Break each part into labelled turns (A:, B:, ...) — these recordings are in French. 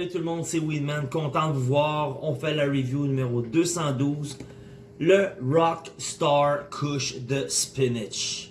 A: Salut tout le monde, c'est Weedman, content de vous voir. On fait la review numéro 212, le Rockstar Kush de Spinach.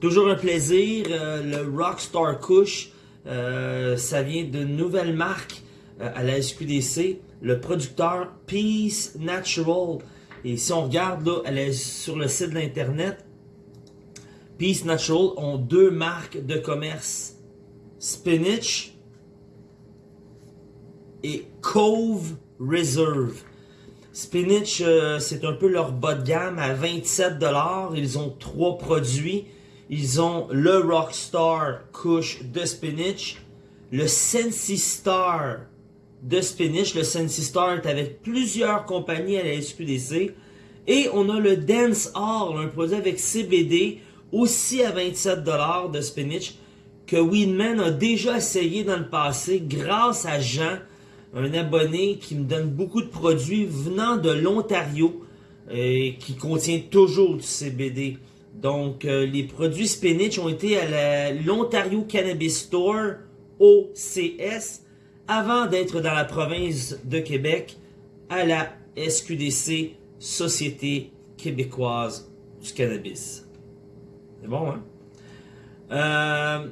A: Toujours un plaisir, euh, le Rockstar Kush, euh, ça vient d'une nouvelle marque euh, à la SQDC, le producteur Peace Natural. Et si on regarde là, elle est sur le site de l'internet, Peace Natural ont deux marques de commerce, Spinach et Cove Reserve. Spinach, euh, c'est un peu leur bas de gamme à 27$. Ils ont trois produits. Ils ont le Rockstar Kush de Spinach, le Sensi Star de Spinach. Le Sensi Star est avec plusieurs compagnies à la SQDC. Et on a le Dance Hall, un produit avec CBD, aussi à 27$ de Spinach, que Weedman a déjà essayé dans le passé grâce à Jean, un abonné qui me donne beaucoup de produits venant de l'Ontario et qui contient toujours du CBD. Donc, euh, les produits Spinach ont été à l'Ontario Cannabis Store, OCS, avant d'être dans la province de Québec, à la SQDC, Société québécoise du cannabis. C'est bon, hein? Euh,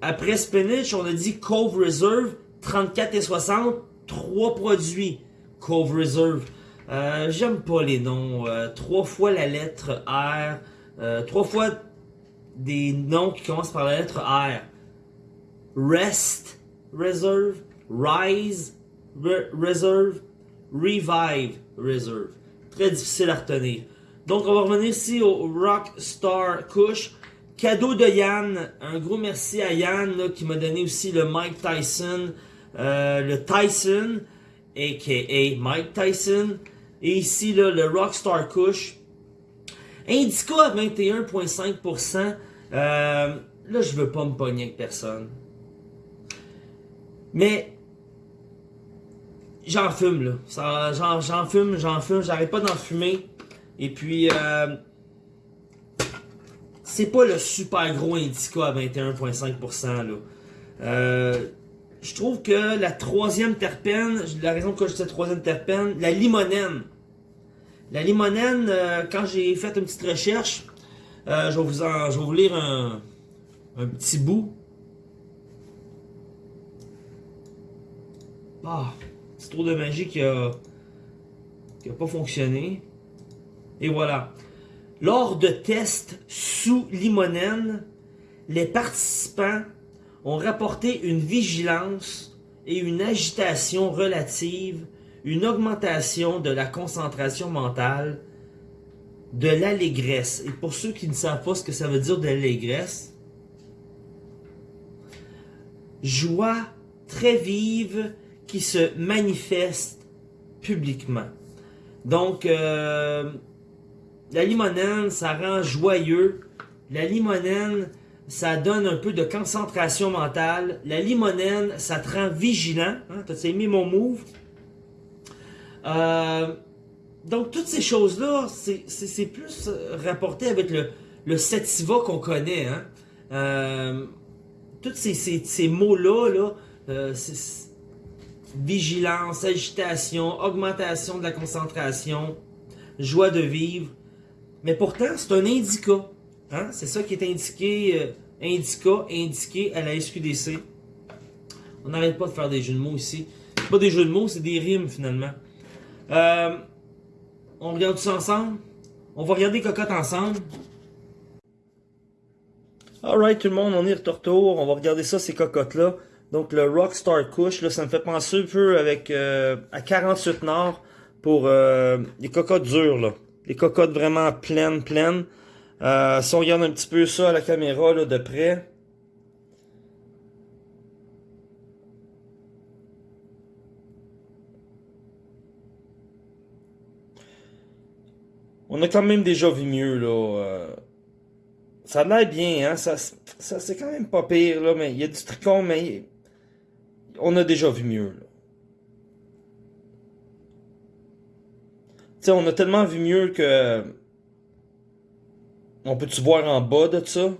A: après Spinach, on a dit Cove Reserve, 34 et 60, trois produits Cove Reserve. Euh, J'aime pas les noms. Euh, trois fois la lettre R. Euh, trois fois des noms qui commencent par la lettre R. Rest Reserve. Rise Reserve. Revive Reserve. Très difficile à retenir. Donc on va revenir ici au Rockstar Kush. Cadeau de Yann. Un gros merci à Yann qui m'a donné aussi le Mike Tyson. Euh, le Tyson, a.k.a. Mike Tyson. Et ici, là, le Rockstar Kush. Indica à 21,5%. Euh, là, je veux pas me pogner avec personne. Mais, j'en fume, là. J'en fume, j'en fume, j'arrête pas d'en fumer. Et puis, euh, c'est pas le super gros Indica à 21,5%, là. Euh, je trouve que la troisième terpène, la raison que je dis troisième terpène, la limonène. La limonène, euh, quand j'ai fait une petite recherche, euh, je, vais vous lire un, un petit bout. Ah, petit tour de magie qui a, qui a pas fonctionné. Et voilà. Lors de tests sous limonène, les participants ont rapporté une vigilance et une agitation relative, une augmentation de la concentration mentale, de l'allégresse. Et pour ceux qui ne savent pas ce que ça veut dire de l'allégresse, joie très vive qui se manifeste publiquement. Donc, euh, la limonène, ça rend joyeux. La limonène, ça donne un peu de concentration mentale. La limonène, ça te rend vigilant. Hein? T'as aimé mon move? Euh, donc, toutes ces choses-là, c'est plus rapporté avec le, sativa qu'on connaît. Hein? Euh, tous ces, mots-là, là, euh, vigilance, agitation, augmentation de la concentration, joie de vivre. Mais pourtant, c'est un indica. Hein? C'est ça qui est indiqué, euh, indica, indiqué à la SQDC. On n'arrête pas de faire des jeux de mots ici. Pas des jeux de mots, c'est des rimes finalement. Euh, on regarde ça ensemble. On va regarder Cocotte ensemble. Alright tout le monde, on est de retour. On va regarder ça, ces cocottes-là. Donc le Rockstar Kush, là, ça me fait penser un peu avec euh, à 48 Nord pour euh, les cocottes dures. Là. Les cocottes vraiment pleines, pleines. Euh, si on regarde un petit peu ça à la caméra de près. On a quand même déjà vu mieux, là. Euh. ça a l'air bien, hein. Ça c'est quand même pas pire, là. Mais il y a du tricot, mais on a déjà vu mieux, là. Tu sais, on a tellement vu mieux que on peut-tu voir en bas de ça?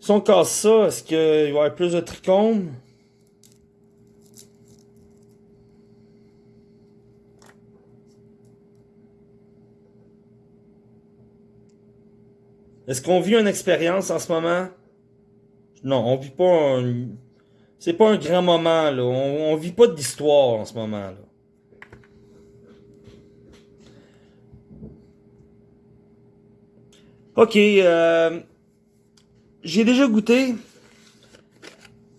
A: Si on casse ça, est-ce qu'il va y avoir plus de trichomes? Est-ce qu'on vit une expérience en ce moment? Non, on vit pas un... C'est pas un grand moment, là. On, on vit pas d'histoire en ce moment, là. Ok, euh, j'ai déjà goûté.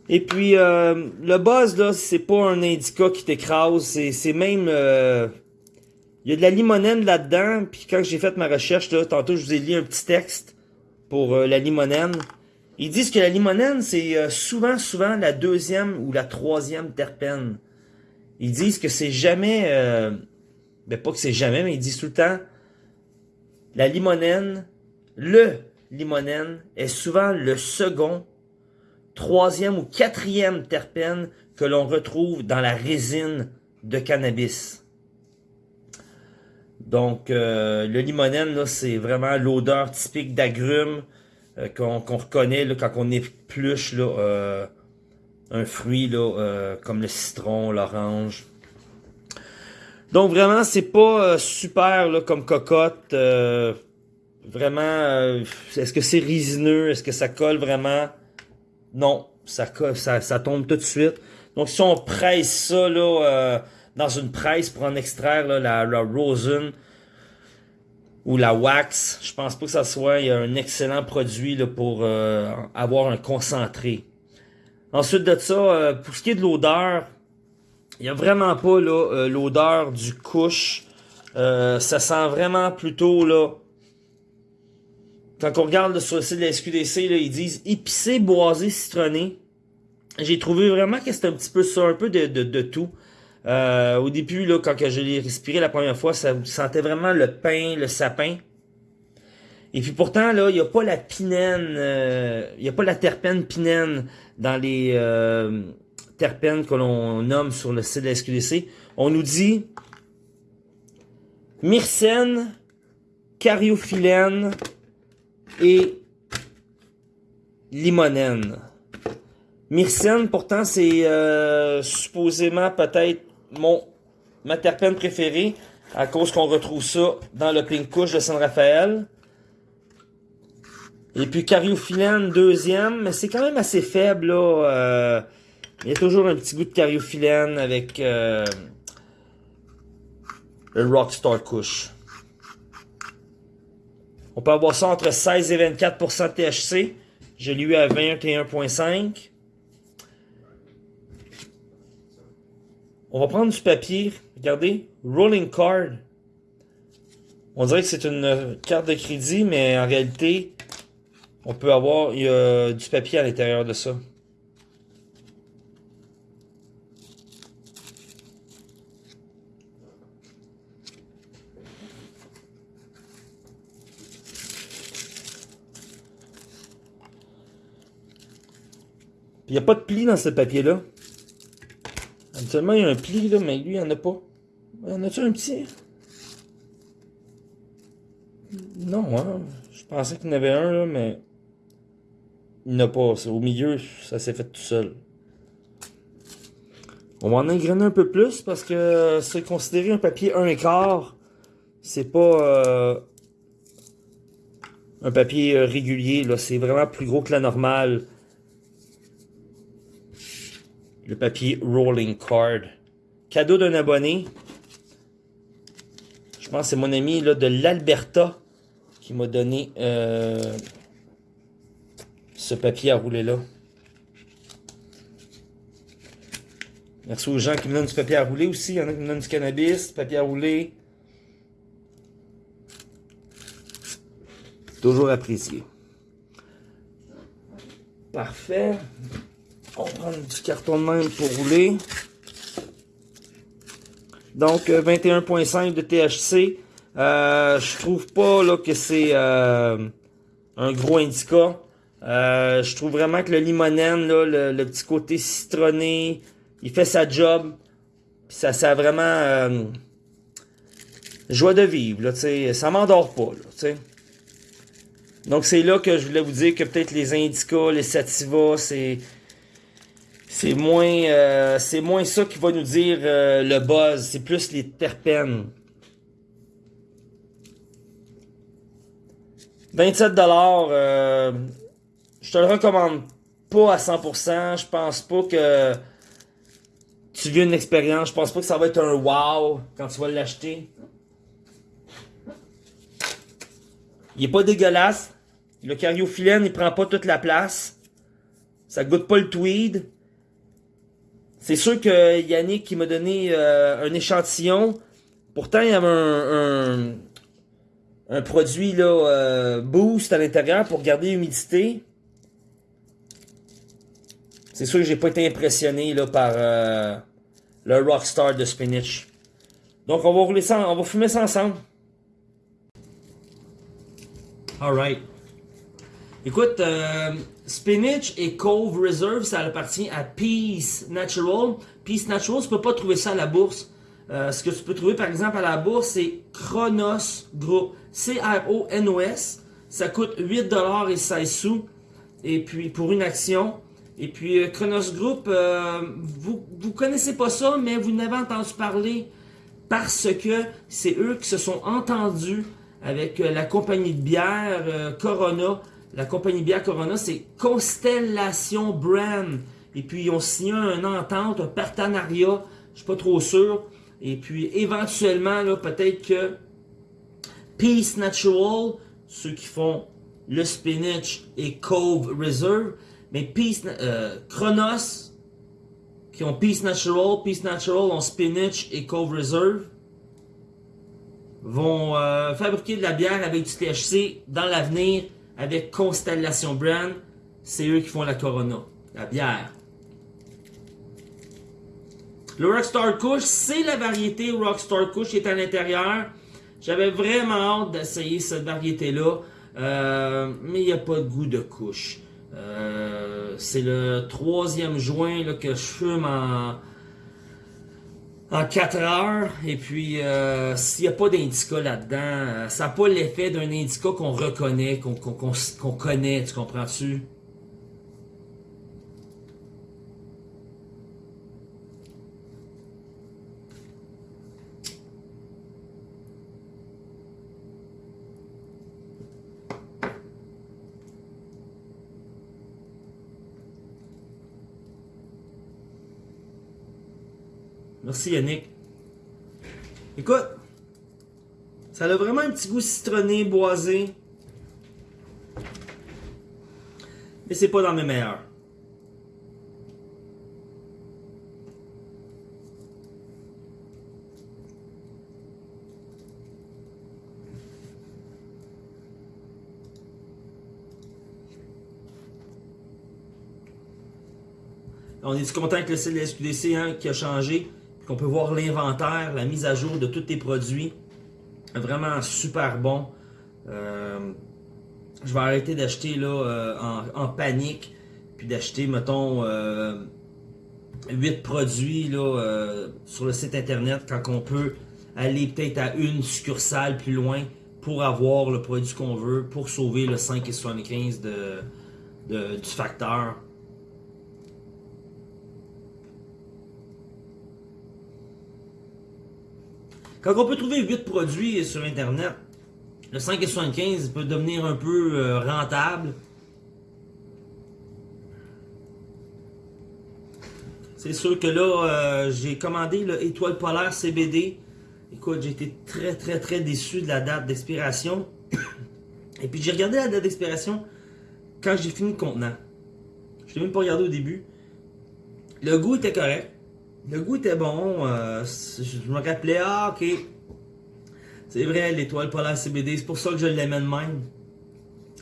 A: Et puis, euh, le buzz, là, c'est pas un indica qui t'écrase. C'est même... Euh, il y a de la limonène là-dedans. Puis quand j'ai fait ma recherche, là, tantôt, je vous ai lu un petit texte pour euh, la limonène. Ils disent que la limonène, c'est euh, souvent, souvent la deuxième ou la troisième terpène. Ils disent que c'est jamais... Euh, ben pas que c'est jamais, mais ils disent tout le temps... La limonène, le limonène, est souvent le second, troisième ou quatrième terpène que l'on retrouve dans la résine de cannabis. Donc, euh, le limonène, c'est vraiment l'odeur typique d'agrumes euh, qu'on reconnaît là, quand on épluche là, euh, un fruit là, comme le citron, l'orange. Donc, vraiment, c'est pas super comme cocotte. Vraiment, est-ce que c'est résineux? Est-ce que ça colle vraiment? Non, ça, ça, ça tombe tout de suite. Donc, si on presse ça là dans une presse pour en extraire là, la, la rosin ou la wax. Je pense pas que ça soit un excellent produit là, pour euh, avoir un concentré. Ensuite de ça, euh, pour ce qui est de l'odeur, il n'y a vraiment pas euh, l'odeur du couche. ça sent vraiment plutôt là. Quand on regarde sur le site de la SQDC, ils disent épicé, boisé, citronné. J'ai trouvé vraiment que c'était un petit peu ça, un peu de, de, de tout. Euh, au début, là, quand je l'ai respiré la première fois, ça sentait vraiment le pain, le sapin. Et puis pourtant, là, il n'y a pas la pinène, euh, il n'y a pas la terpène pinène dans les euh, terpènes que l'on nomme sur le site de la SQDC. On nous dit myrcène, cariophyllène et limonène. Myrcène, pourtant, c'est supposément peut-être mon ma terpène préférée à cause qu'on retrouve ça dans le pink couche de San Rafael. Et puis cariophyllène deuxième, mais c'est quand même assez faible là. Euh, il y a toujours un petit goût de cariophyllène avec euh, le Rockstar Kush. On peut avoir ça entre 16 et 24% THC. Je l'ai eu à 21,5. On va prendre du papier. Regardez. Rolling card. On dirait que c'est une carte de crédit, mais en réalité, on peut avoir du papier à l'intérieur de ça. Il n'y a pas de pli dans ce papier-là. Habituellement, il y a un pli, là, mais lui, il n'y en a pas. Il y en a-tu un petit? Non, hein? Je pensais qu'il y en avait un, là, mais... Il n'y en a pas. Au milieu, ça s'est fait tout seul. On va en engrainer un peu plus parce que c'est considéré un papier 1 quart. C'est pas euh, un papier euh, régulier. là. C'est vraiment plus gros que la normale le papier Rolling Card. Cadeau d'un abonné. Je pense que c'est mon ami là, de l'Alberta qui m'a donné euh, ce papier à rouler là. Merci aux gens qui me donnent du papier à rouler aussi. Il y en a qui me donnent du cannabis, du papier à rouler. Toujours apprécié. Parfait. On va prendre du carton de même pour rouler. Donc, 21.5 euh, de THC. Euh, je trouve pas là, que c'est euh, un gros indica. Je trouve vraiment que le limonène, là, le, petit côté citronné, il fait sa job. Ça, ça a vraiment joie de vivre. Là, ça m'endort pas. Donc c'est là que je voulais vous dire que peut-être les Indica, les Sativa, c'est c'est moins euh, c'est moins ça qui va nous dire euh, le buzz, c'est plus les terpènes. 27 dollars, euh, je te le recommande pas à 100%. Je pense pas que tu vis une expérience. Je pense pas que ça va être un wow quand tu vas l'acheter. Il est pas dégueulasse. Le cariophyllène, il prend pas toute la place. Ça goûte pas le tweed. C'est sûr que Yannick qui m'a donné euh, un échantillon. Pourtant, il y avait un, produit euh, boost à l'intérieur pour garder l'humidité. C'est sûr que j'ai pas été impressionné par euh, le Rockstar de Spinach. Donc on va rouler ça, on va fumer ça ensemble. Alright. Écoute, euh, Spinach et Cove Reserve, ça appartient à Peace Natural. Peace Natural, tu peux pas trouver ça à la bourse. Euh, ce que tu peux trouver par exemple à la bourse, c'est Chronos Group. C-R-O-N-O-S. Ça coûte 8$ et 16 sous. Et puis pour une action. Et puis, Chronos Group, euh, vous vous connaissez pas ça, mais vous n'avez entendu parler parce que c'est eux qui se sont entendus avec la compagnie de bière Corona. La compagnie bière Corona, c'est Constellation Brand. Et puis, ils ont signé un entente, un partenariat, je suis pas trop sûr. Et puis, éventuellement, peut-être que Peace Natural, ceux qui font le spinach et Cove Reserve, mais Peace, euh, Chronos, qui ont Peace Natural, Peace Natural ont Spinach et Cove Reserve, vont euh, fabriquer de la bière avec du THC dans l'avenir avec Constellation Brand. C'est eux qui font la Corona, la bière. Le Rockstar Kush, c'est la variété Rockstar Kush qui est à l'intérieur. J'avais vraiment hâte d'essayer cette variété-là, euh, mais il n'y a pas de goût de couche. Euh, c'est le troisième juin là, que je fume en, en 4 heures. Et puis, euh, s'il n'y a pas d'indica là-dedans, euh, ça n'a pas l'effet d'un indica qu'on reconnaît, qu'on connaît, tu comprends-tu? Merci Yannick. Écoute, ça a vraiment un petit goût citronné, boisé. Mais c'est pas dans mes meilleurs. On est content avec le SQDC hein, qui a changé? On peut voir l'inventaire, la mise à jour de tous tes produits. Vraiment super bon. Euh, je vais arrêter d'acheter là euh, en, panique. Puis d'acheter, mettons, 8 euh, produits là, sur le site internet quand on peut aller peut-être à une succursale plus loin pour avoir le produit qu'on veut, pour sauver le 5,75 de, de, du facteur. Quand on peut trouver 8 produits sur Internet, le 5,75 peut devenir un peu euh, rentable. C'est sûr que là, euh, j'ai commandé le Étoile Polaire CBD. Écoute, j'ai été très très très déçu de la date d'expiration. Et puis j'ai regardé la date d'expiration quand j'ai fini le contenant. Je l'ai même pas regardé au début. Le goût était correct. Le goût était bon. Euh, je me rappelais, ah, ok. C'est vrai, l'étoile polaire CBD, c'est pour ça que je l'aimais de même.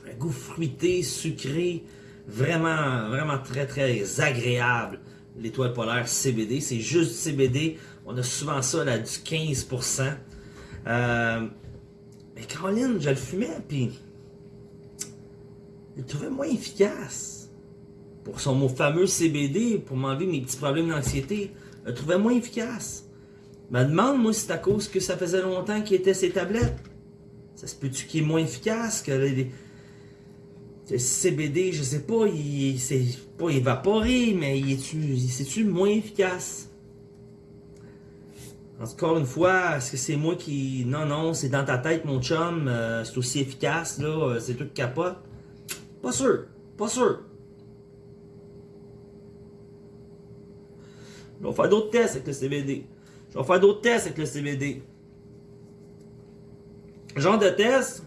A: Un goût fruité, sucré, vraiment, vraiment très, très agréable. L'étoile polaire CBD, c'est juste du CBD. On a souvent ça là, du 15%. Euh, mais Caroline, je le fumais, puis je le trouvais moins efficace. Pour son mot fameux CBD, pour m'enlever mes petits problèmes d'anxiété, le trouvais moins efficace. Me demande, moi, si c'est à cause que ça faisait longtemps qu'il était ses tablettes. Ça se peut-tu qu'il est moins efficace que les... Le CBD, je sais pas, il c'est pas évaporé, mais il est-tu moins efficace? Encore une fois, est-ce que c'est moi qui. Non, non, c'est dans ta tête, mon chum, euh, c'est aussi efficace, là, euh, c'est tout capote. Pas sûr, pas sûr. Je vais faire d'autres tests avec le CBD. Je vais faire d'autres tests avec le CBD. Genre de test.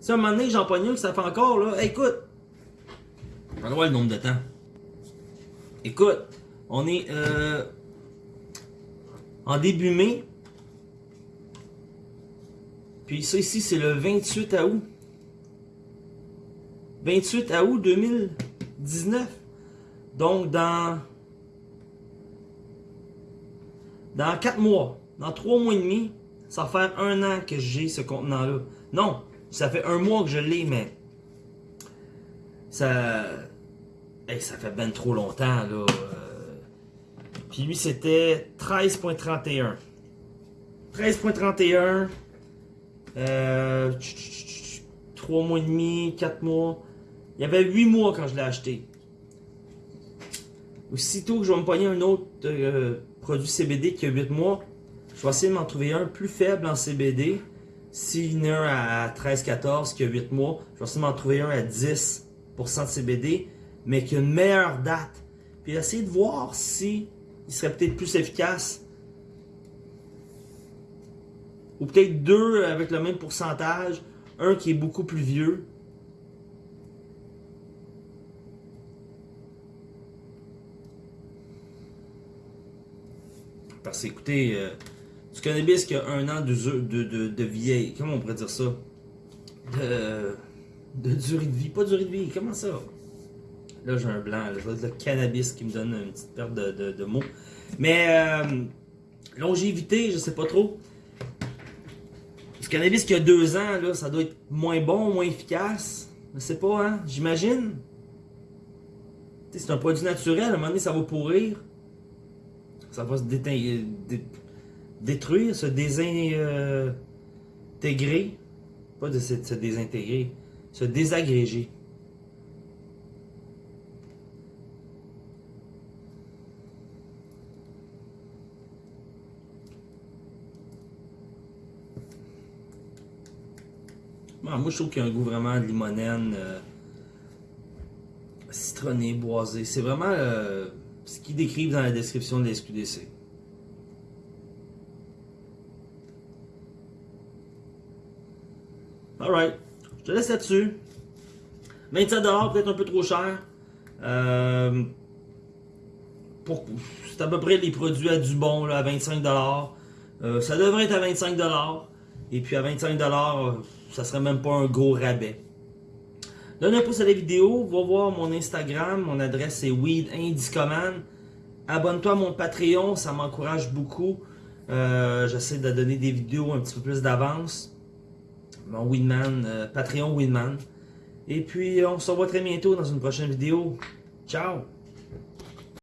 A: Si à un moment donné j'en pogne ça fait encore, là, écoute. On va voir le nombre de temps. Écoute, on est euh, en début mai. Puis ça ici, c'est le 28 août. 28 août 2019. Donc dans dans 4 mois, dans 3 mois et demi, ça va faire un an que j'ai ce contenant-là. Non, ça fait un mois que je l'ai, mais ça. ça fait ben trop longtemps, là. Puis lui, c'était 13.31. 13.31. Euh, 3 mois et demi, 4 mois. Il y avait 8 mois quand je l'ai acheté. Aussitôt que je vais me pogner un autre euh, produit CBD qui a 8 mois, je vais essayer de m'en trouver un plus faible en CBD. S'il y en a un à 13-14 qui a 8 mois, je vais essayer de m'en trouver un à 10% de CBD, mais qui a une meilleure date. Puis essayer de voir si il serait peut-être plus efficace. Ou peut-être deux avec le même pourcentage, un qui est beaucoup plus vieux. Parce que écoutez, euh, du cannabis qui a un an de, de, de, vieille, comment on pourrait dire ça? De, de durée de vie, pas durée de vie, comment ça? Là, j'ai un blanc, je vois le cannabis qui me donne une petite perte de, de, mots. Mais, euh, longévité, je sais pas trop. Du cannabis qui a deux ans, là, ça doit être moins bon, moins efficace. Je sais pas, hein, j'imagine. C'est un produit naturel, à un moment donné, ça va pourrir. Ça va se détruire, se désintégrer. Pas de se désintégrer, se désagréger. moi, je trouve qu'il y a un goût vraiment de limonène, euh, citronné, boisé. C'est vraiment euh, ce qu'ils décrivent dans la description de la SQDC. Alright, je te laisse là-dessus. 27$ peut-être un peu trop cher. Euh, c'est à peu près les produits à du bon là, à 25$. Euh, ça devrait être à 25$. Et puis à 25$, ça serait même pas un gros rabais. Donne un pouce à la vidéo, va voir mon Instagram, mon adresse c'est Weed Abonne-toi à mon Patreon, ça m'encourage beaucoup. Euh, j'essaie de donner des vidéos un petit peu plus d'avance. Mon Weedman, euh, Patreon Weedman. Et puis on se revoit très bientôt dans une prochaine vidéo. Ciao!